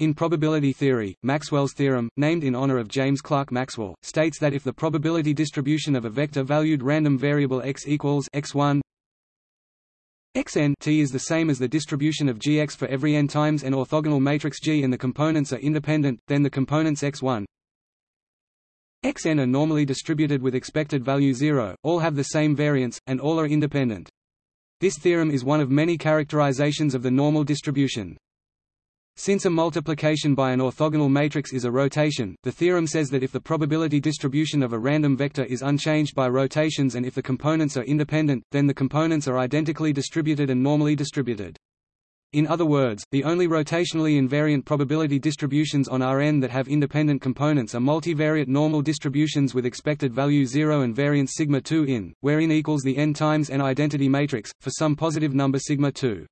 In probability theory, Maxwell's theorem, named in honor of James Clerk Maxwell, states that if the probability distribution of a vector-valued random variable x equals x1 xn t is the same as the distribution of gx for every n times an orthogonal matrix G and the components are independent, then the components x1 xn are normally distributed with expected value 0, all have the same variance, and all are independent. This theorem is one of many characterizations of the normal distribution. Since a multiplication by an orthogonal matrix is a rotation, the theorem says that if the probability distribution of a random vector is unchanged by rotations and if the components are independent, then the components are identically distributed and normally distributed. In other words, the only rotationally invariant probability distributions on Rn that have independent components are multivariate normal distributions with expected value 0 and variance sigma 2 in, where in equals the n times n identity matrix, for some positive number sigma 2.